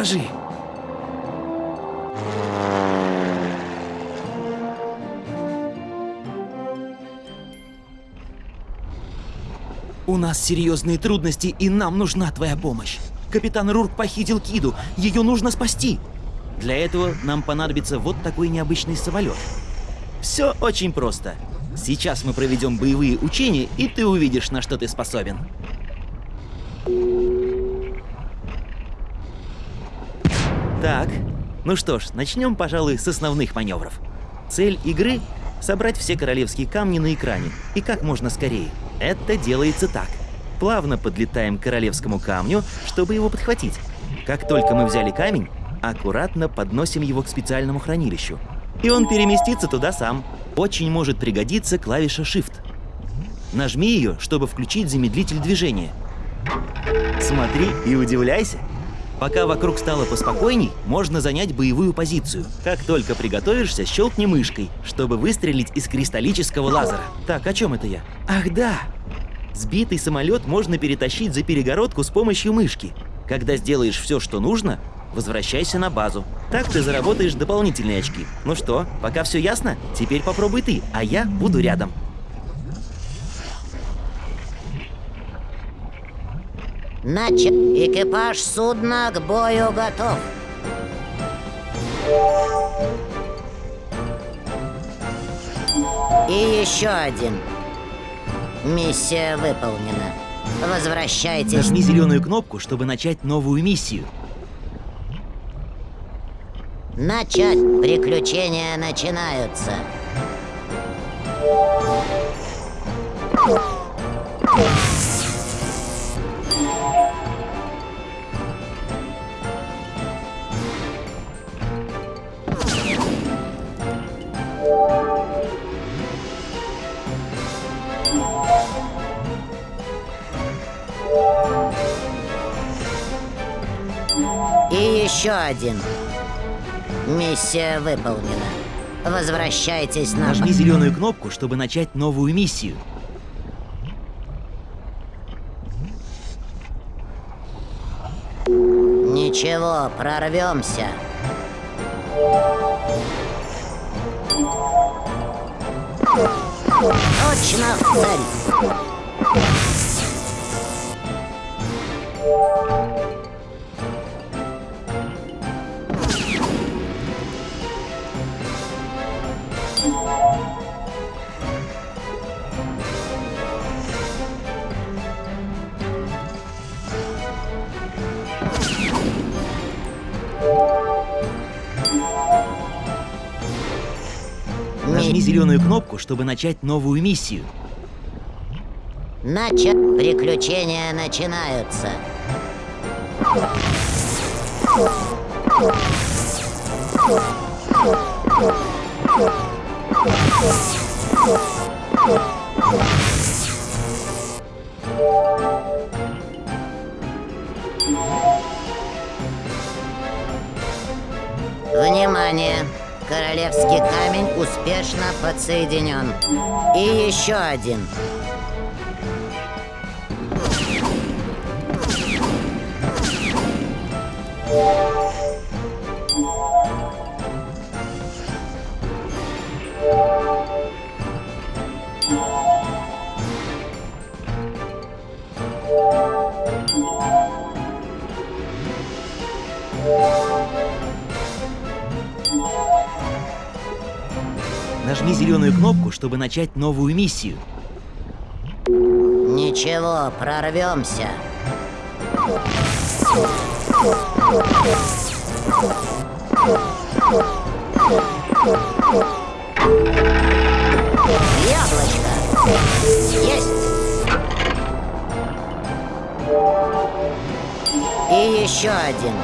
дрожи. У нас серьезные трудности, и нам нужна твоя помощь. Капитан Рурк похитил Киду, ее нужно спасти. Для этого нам понадобится вот такой необычный самолет. Все очень просто. Сейчас мы проведем боевые учения, и ты увидишь, на что ты способен. Так, ну что ж, начнем, пожалуй, с основных маневров. Цель игры — собрать все королевские камни на экране, и как можно скорее. Это делается так. Плавно подлетаем к королевскому камню, чтобы его подхватить. Как только мы взяли камень, аккуратно подносим его к специальному хранилищу. И он переместится туда сам. Очень может пригодиться клавиша Shift. Нажми ее, чтобы включить замедлитель движения. Смотри и удивляйся. Пока вокруг стало поспокойней, можно занять боевую позицию. Как только приготовишься, щелкни мышкой, чтобы выстрелить из кристаллического лазера. Так, о чем это я? Ах да! Сбитый самолет можно перетащить за перегородку с помощью мышки. Когда сделаешь все, что нужно, возвращайся на базу. Так ты заработаешь дополнительные очки. Ну что, пока все ясно? Теперь попробуй ты, а я буду рядом. Начат. Экипаж судна к бою готов. И еще один. Миссия выполнена. Возвращайтесь. Нажми зеленую кнопку, чтобы начать новую миссию. Начать. Приключения начинаются. И еще один. Миссия выполнена. Возвращайтесь на... Нажми зеленую кнопку, чтобы начать новую миссию. Ничего, прорвемся. Точно в зеленую кнопку, чтобы начать новую миссию. Начат. Приключения начинаются. Внимание! Королевский камень успешно подсоединен. И еще один. Начать новую миссию. Ничего, прорвемся. Яблочко. Есть. И еще один.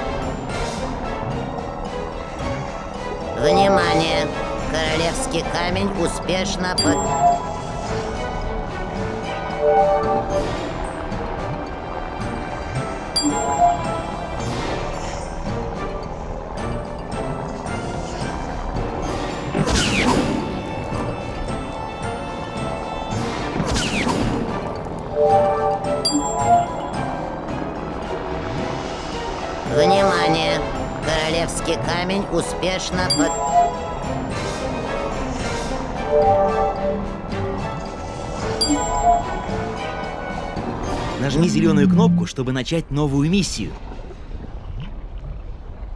Внимание! Королевский камень успешно под... Внимание! Королевский камень успешно под... Нажми зеленую кнопку, чтобы начать новую миссию.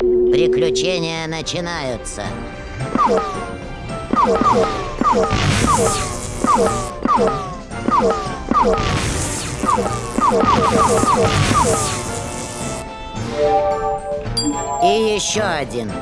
Приключения начинаются. И еще один.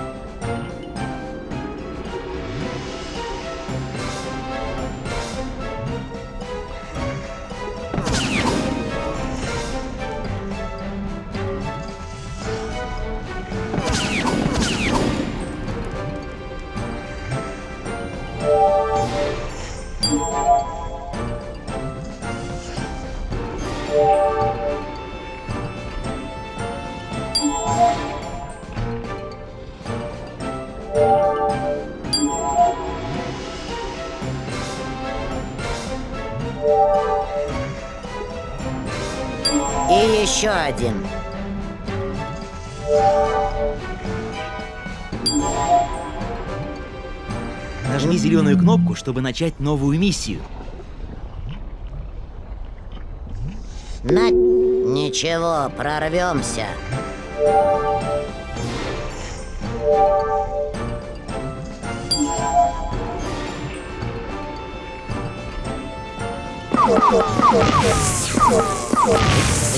Еще один. Нажми зеленую кнопку, чтобы начать новую миссию. На... Ничего, прорвемся.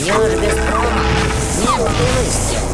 Бьешь без прома. Меткий выстрел.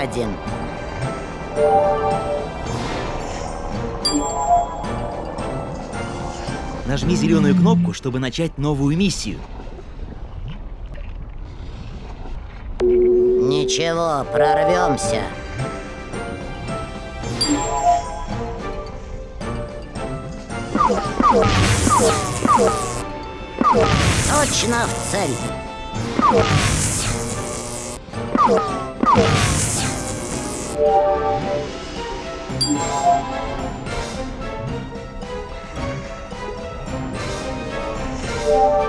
Один. Нажми зеленую кнопку, чтобы начать новую миссию. Ничего, прорвемся. Точно в цель. Внимание!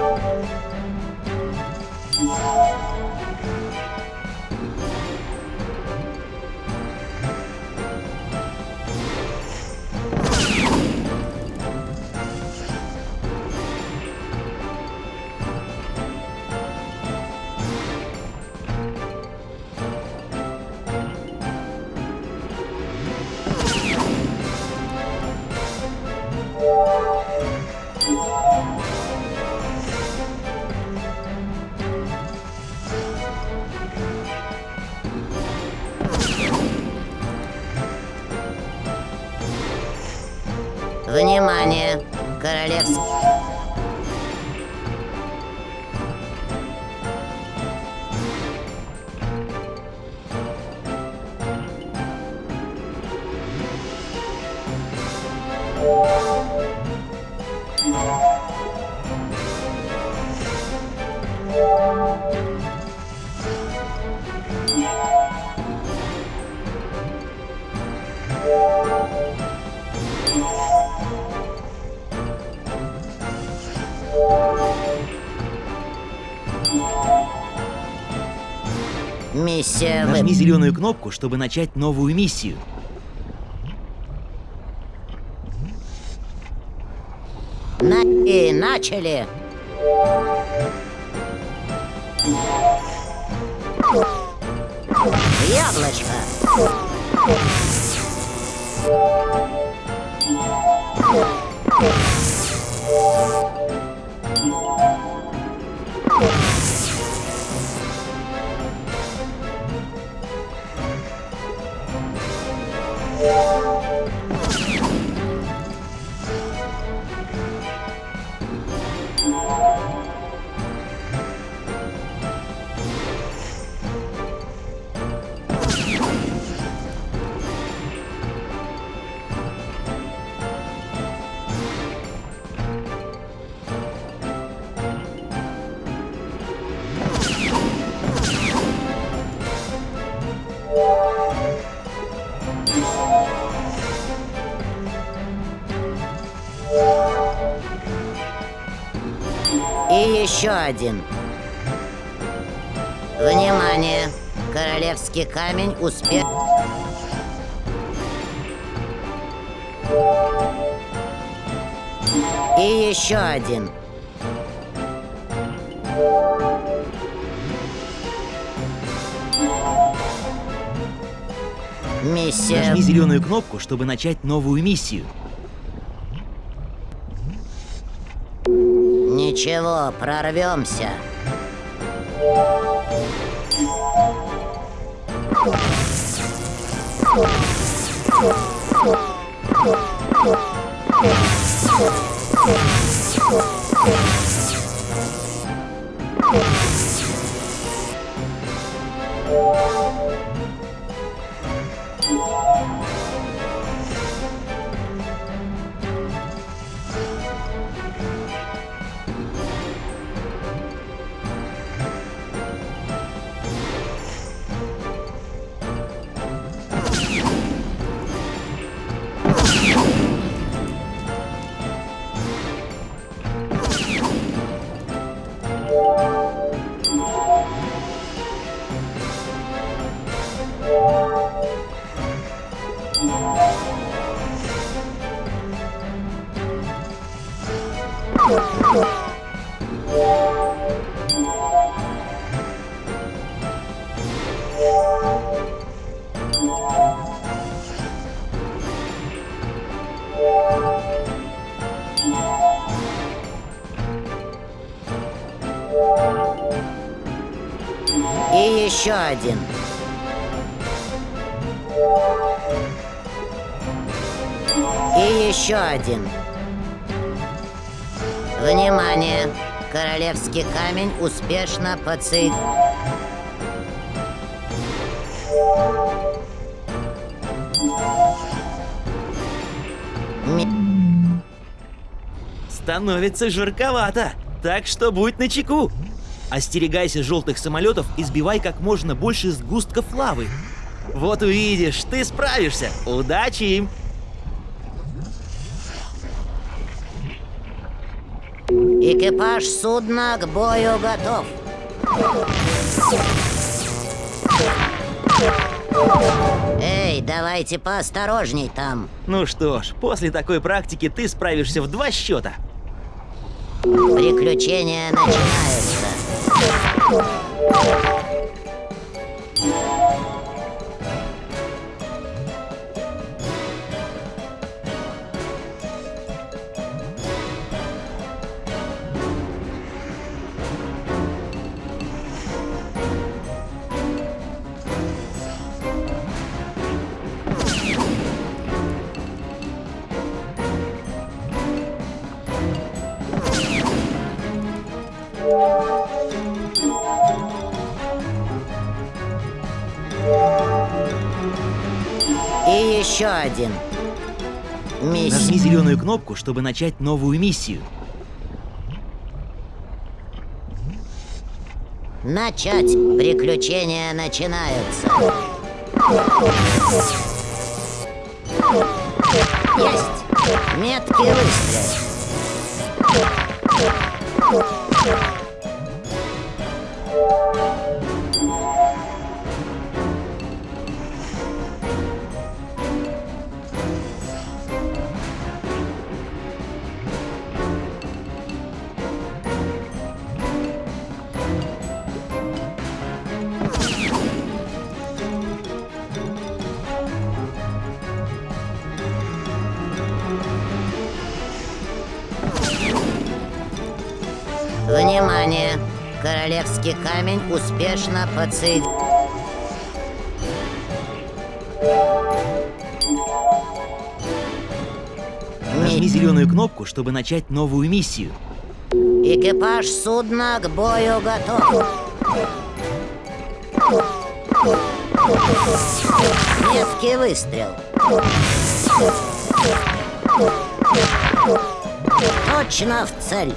Миссия Нажми вы... зеленую кнопку, чтобы начать новую миссию. На... И начали. Яблочко. И еще один. Внимание! Королевский камень успех... И еще один. Миссия... Нажми зеленую кнопку, чтобы начать новую миссию. Ничего, прорвемся. И один. И еще один. Внимание! Королевский камень успешно подсоединен. Становится жарковато, так что будь начеку. Остерегайся желтых самолетов и сбивай как можно больше сгустков лавы. Вот увидишь, ты справишься. Удачи им! Экипаж судна к бою готов. Эй, давайте поосторожней там. Ну что ж, после такой практики ты справишься в два счета. Приключения начинаются. И еще один. Нажми Миссия. зеленую кнопку, чтобы начать новую миссию. Начать. Приключения начинаются. Есть. Меткий выстрел. Королевский камень успешно подсоединен. Нажми зеленую кнопку, чтобы начать новую миссию. Экипаж судна к бою готов. Меткий выстрел. Точно в цель.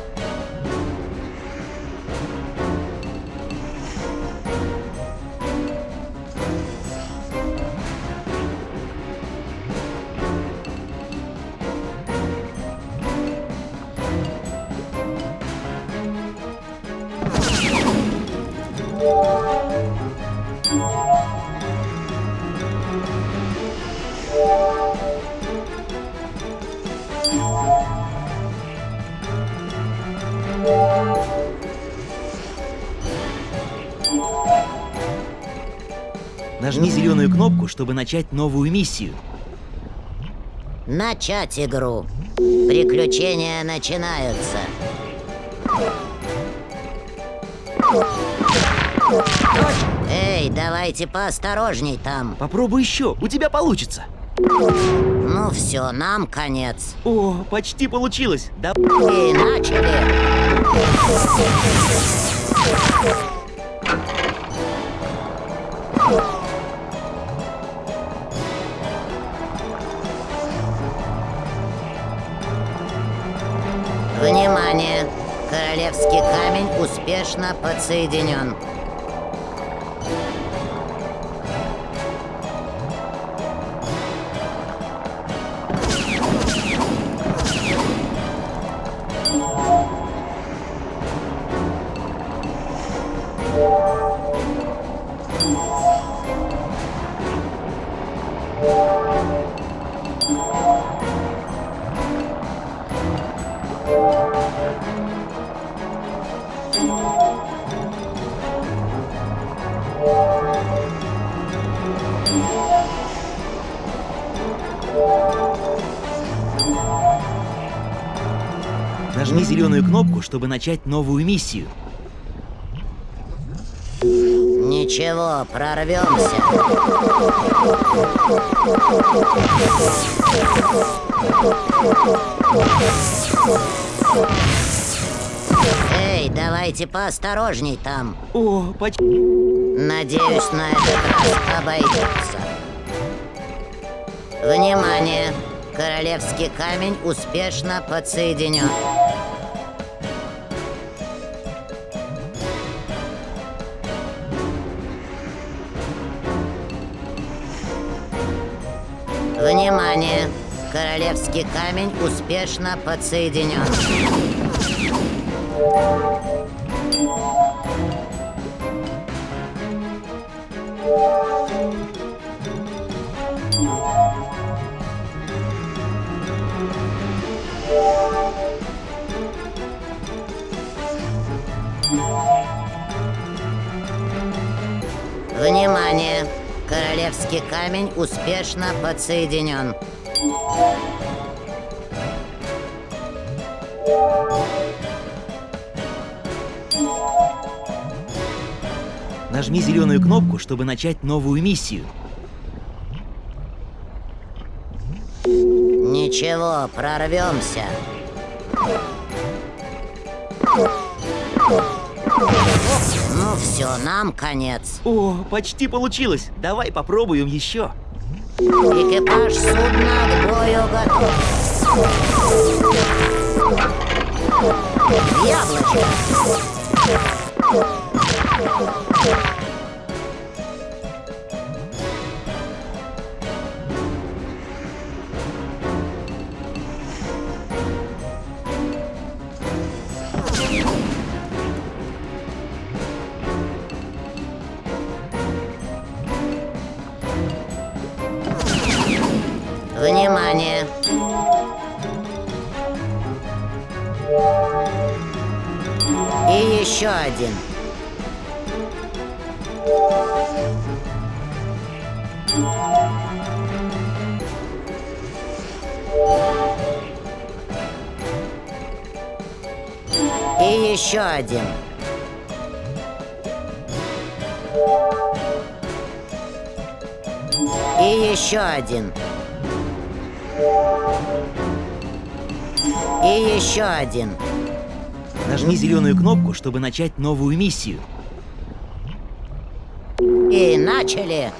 Нажми зеленую кнопку, чтобы начать новую миссию. Начать игру. Приключения начинаются. Эй, давайте поосторожней там. Попробуй еще, у тебя получится. Ну все, нам конец. О, почти получилось. Да. И начали. Внимание! Королевский камень успешно подсоединен. Зеленую кнопку, чтобы начать новую миссию. Ничего, прорвемся. Эй, давайте поосторожней там. О, почти. Надеюсь, на этот раз обойдется. Внимание! Королевский камень успешно подсоединен. Внимание! Королевский камень успешно подсоединен. Королевский камень успешно подсоединен. Нажми зеленую кнопку, чтобы начать новую миссию. Ничего, прорвемся. Все, нам конец. О, почти получилось. Давай попробуем еще. Экипаж судна к бою готов. Яблочко. Еще один. И еще один. И еще один. Нажми зеленую кнопку, чтобы начать новую миссию. И начали.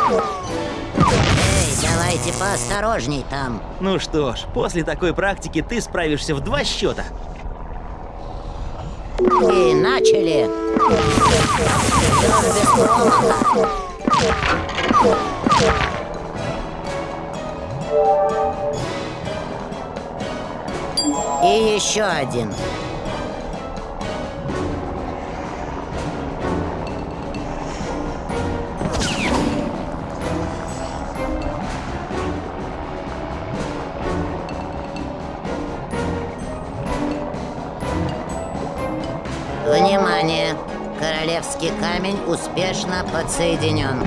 Эй, давайте поосторожней там. Ну что ж, после такой практики ты справишься в два счета. И начали. И еще один. Королевский камень успешно подсоединен.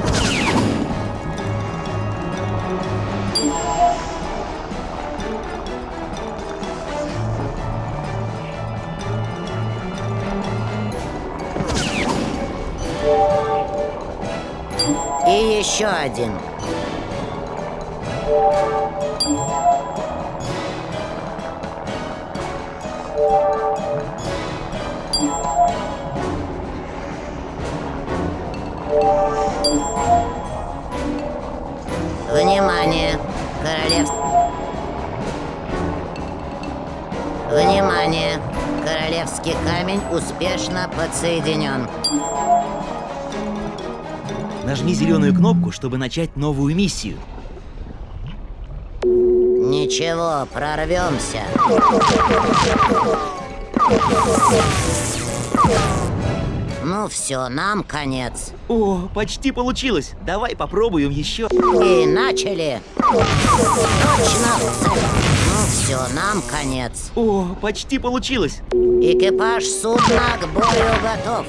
И еще один. Внимание! Королев... Внимание! Королевский камень успешно подсоединен. Нажми зеленую кнопку, чтобы начать новую миссию. Ничего, прорвемся. Ну все, нам конец. О, почти получилось. Давай попробуем еще. И начали. Точно в цель. Ну все, нам конец. О, почти получилось. Экипаж судна к бою готов.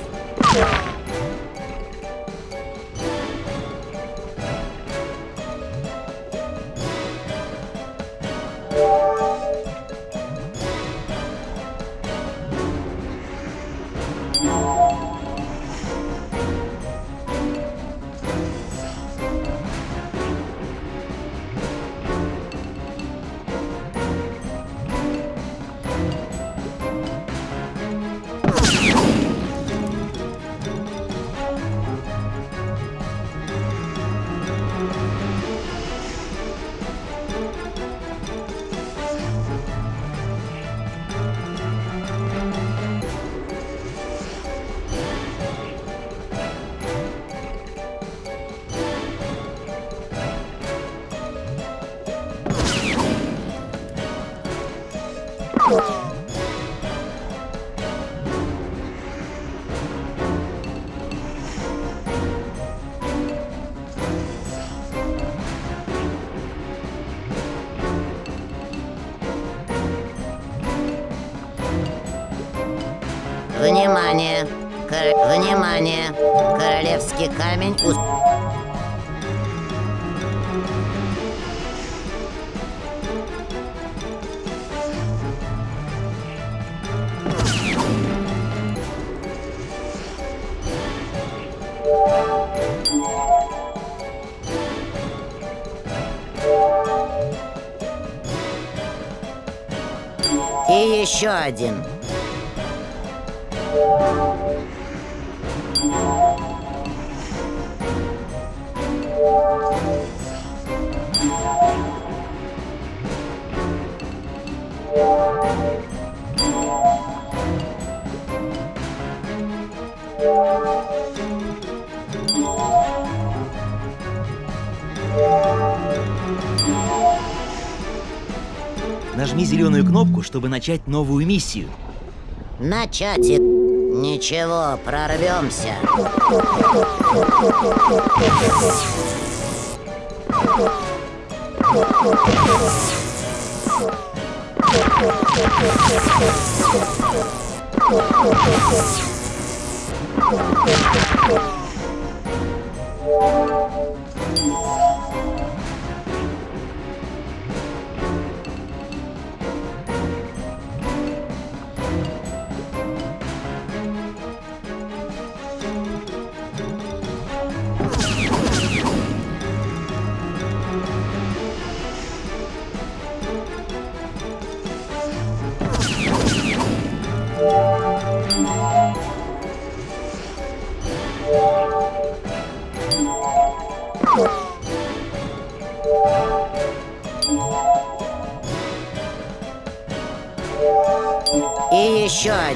Внимание! Королевский камень ус- И еще один. Нажми зеленую кнопку, чтобы начать новую миссию. Начать. Ничего, прорвемся.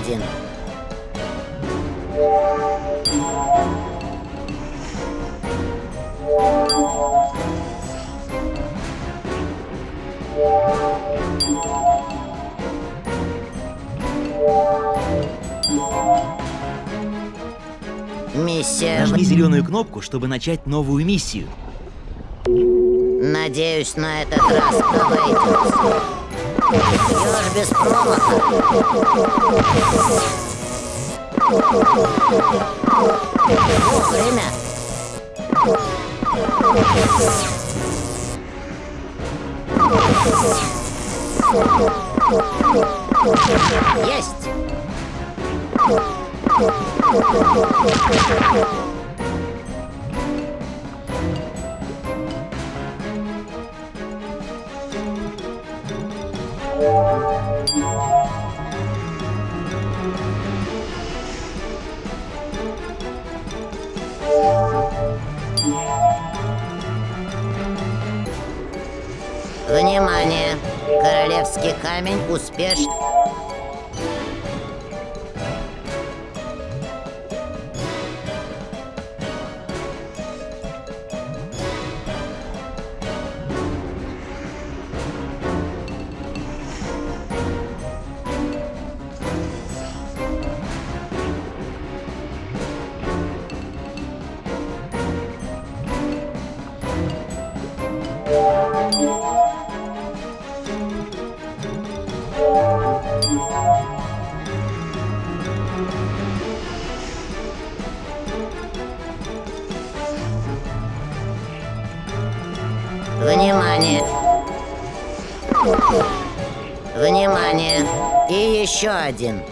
Один. Миссия... Нажми зеленую кнопку, чтобы начать новую миссию. Надеюсь, на этот раз обойдется. Еж без промаха. Вовремя. Есть. Внимание! Королевский камень успешно... еще один.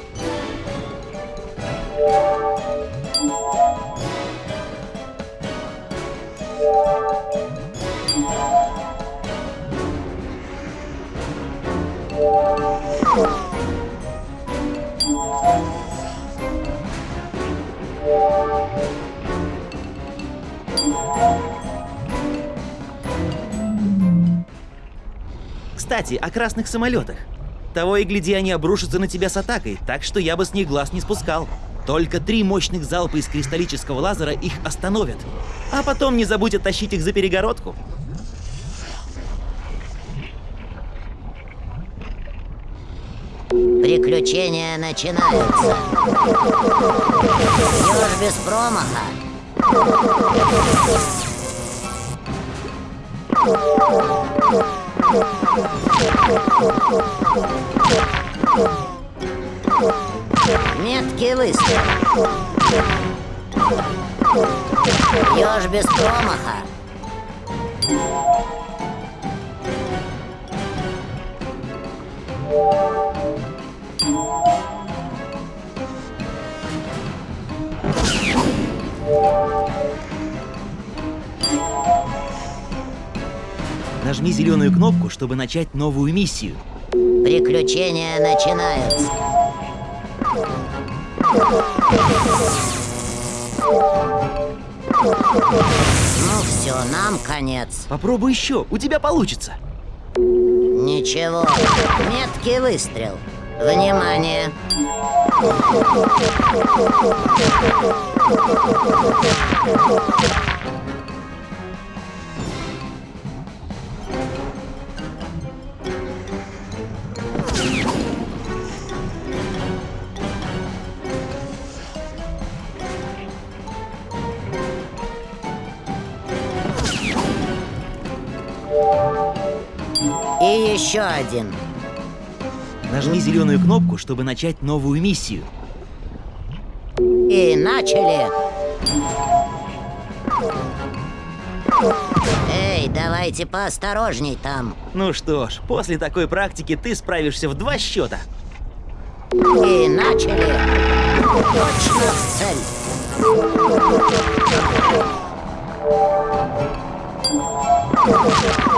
Кстати, о красных самолетах. Того и гляди, они обрушатся на тебя с атакой, так что я бы с них глаз не спускал. Только три мощных залпа из кристаллического лазера их остановят. А потом не забудь оттащить их за перегородку. Приключения начинаются. Еж без промаха. Меткий выстрел. Еж без промаха. Нажми зеленую кнопку, чтобы начать новую миссию. Приключения начинаются. Ну все, нам конец. Попробуй еще, у тебя получится. Ничего. Меткий выстрел. Внимание. И еще один. Нажми зеленую кнопку, чтобы начать новую миссию. И начали. Эй, давайте поосторожней там. Ну что ж, после такой практики ты справишься в два счета. И начали. Точно в цель.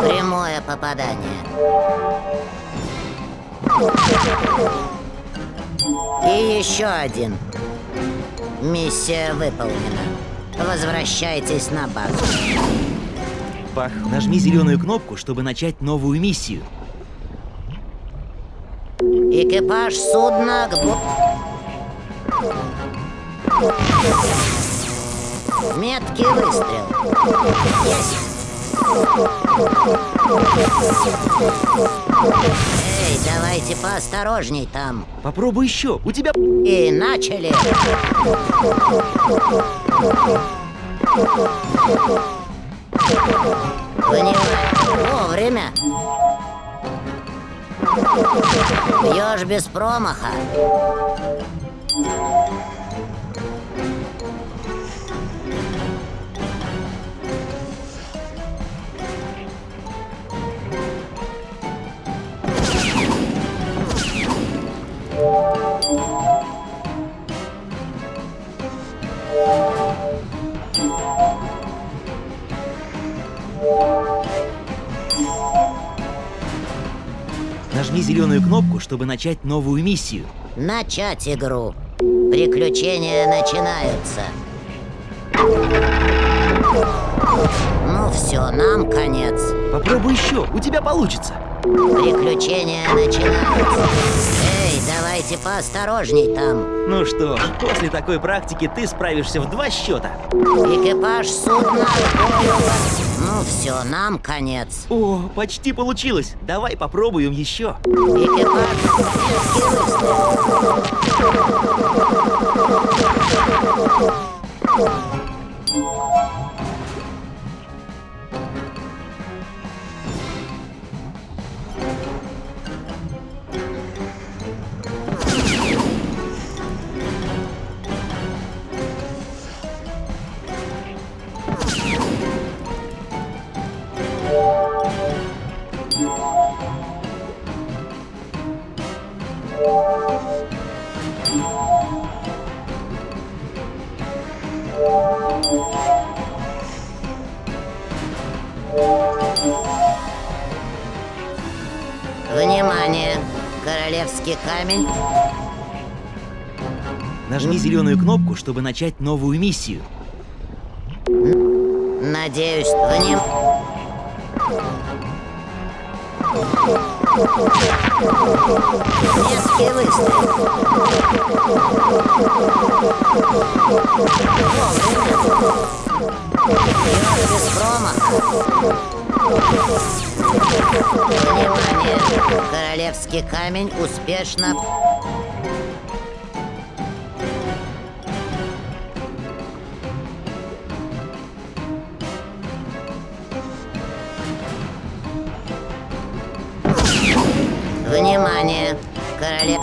Прямое попадание. И еще один. Миссия выполнена. Возвращайтесь на базу. Пах, нажми зеленую кнопку, чтобы начать новую миссию. Экипаж судна к бу... Меткий выстрел. Есть. Эй, давайте поосторожней там. Попробуй еще. У тебя... И начали. Понимаю. Вовремя. Бьешь без промаха. Нажми зеленую кнопку, чтобы начать новую миссию. Начать игру. Приключения начинаются. Ну все, нам конец. Попробуй еще. У тебя получится. Приключения начинаются. Давайте поосторожней там. Ну что ж, после такой практики ты справишься в два счета. Экипаж судна. Ну все, нам конец. О, почти получилось. Давай попробуем еще. Экипаж чтобы начать новую миссию. Надеюсь, вним... Меткий выстрел. Бьешь без промаха. Внимание! Королевский камень успешно... Королев...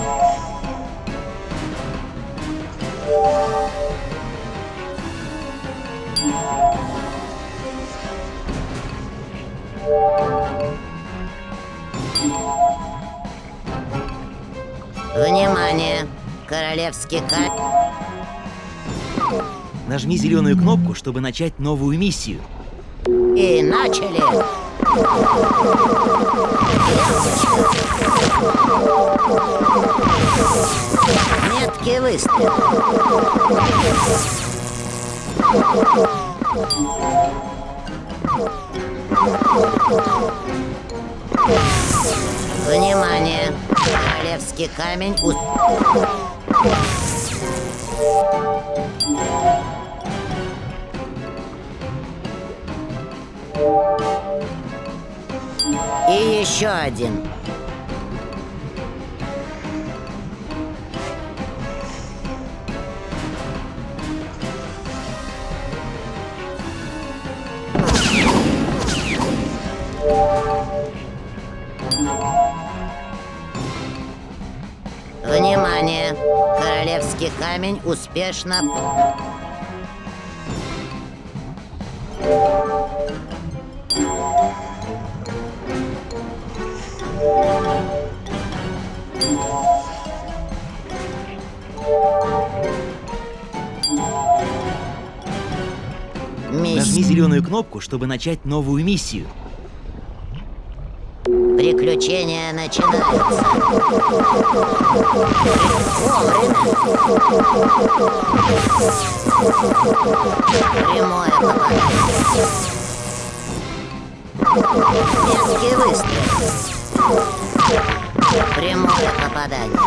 Внимание! Королевский камень... Нажми зеленую кнопку, чтобы начать новую миссию. И начали! Меткий выстрел. Внимание! Королевский камень у... И еще один. Внимание! Королевский камень успешно... зеленую кнопку, чтобы начать новую миссию. Приключения начинаются. Вовремя. Прямое попадание. Меткий выстрел. Прямое попадание.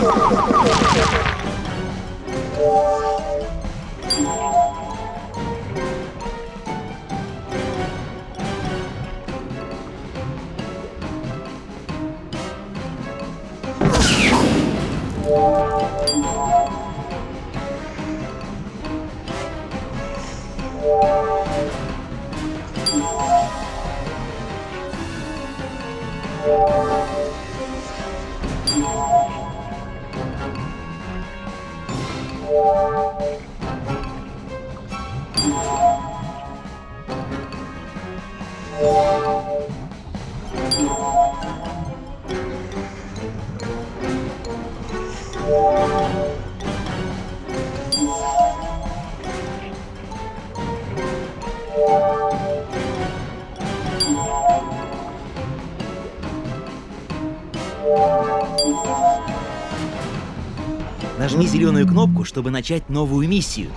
Кнопку, чтобы начать новую миссию.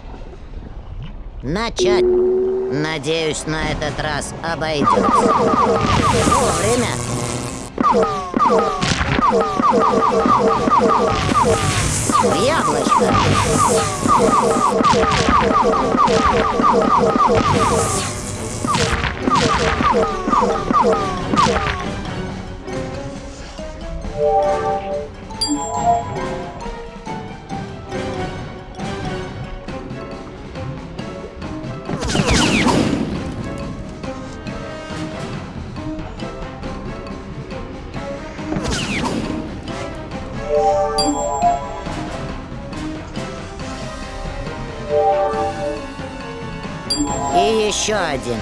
Начать. Надеюсь, на этот раз обойдется. Вовремя. Яблочко. И еще один.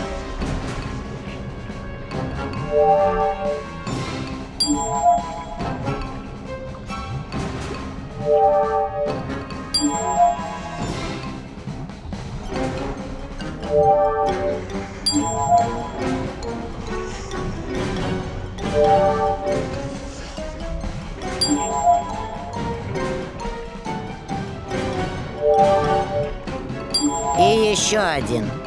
И еще один.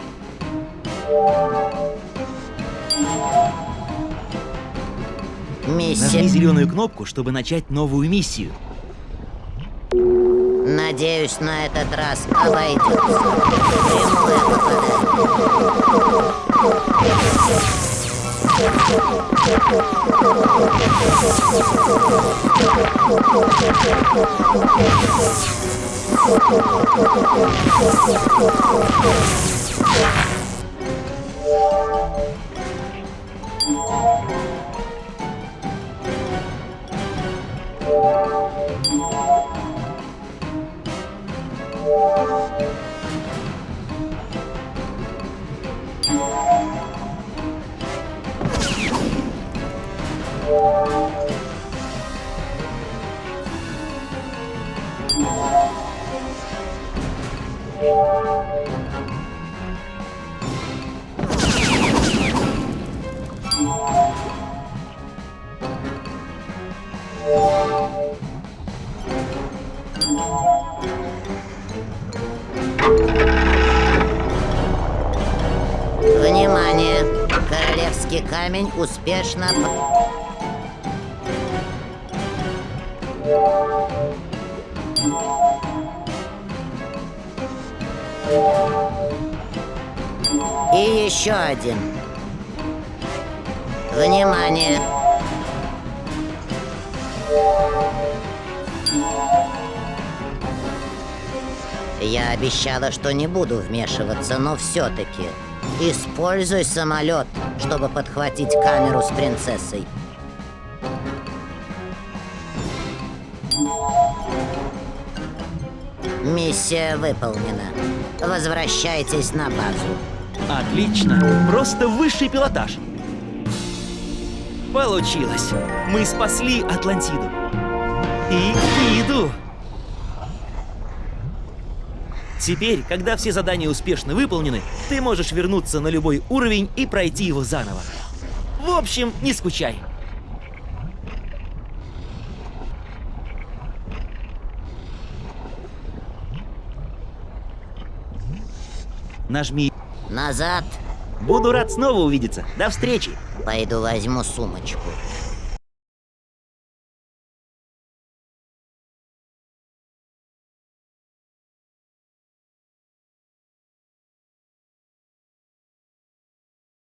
Нажми Миссия. зеленую кнопку, чтобы начать новую миссию. Надеюсь, на этот раз обойдется. Прямое попадание. И еще один. Внимание! Я обещала, что не буду вмешиваться, но все-таки используй самолет, чтобы подхватить камеру с принцессой. Миссия выполнена. Возвращайтесь на базу. Отлично. Просто высший пилотаж. Получилось. Мы спасли Атлантиду. И Иду. Теперь, когда все задания успешно выполнены, ты можешь вернуться на любой уровень и пройти его заново. В общем, не скучай. Нажми. Назад. Буду рад снова увидеться. До встречи. Пойду возьму сумочку.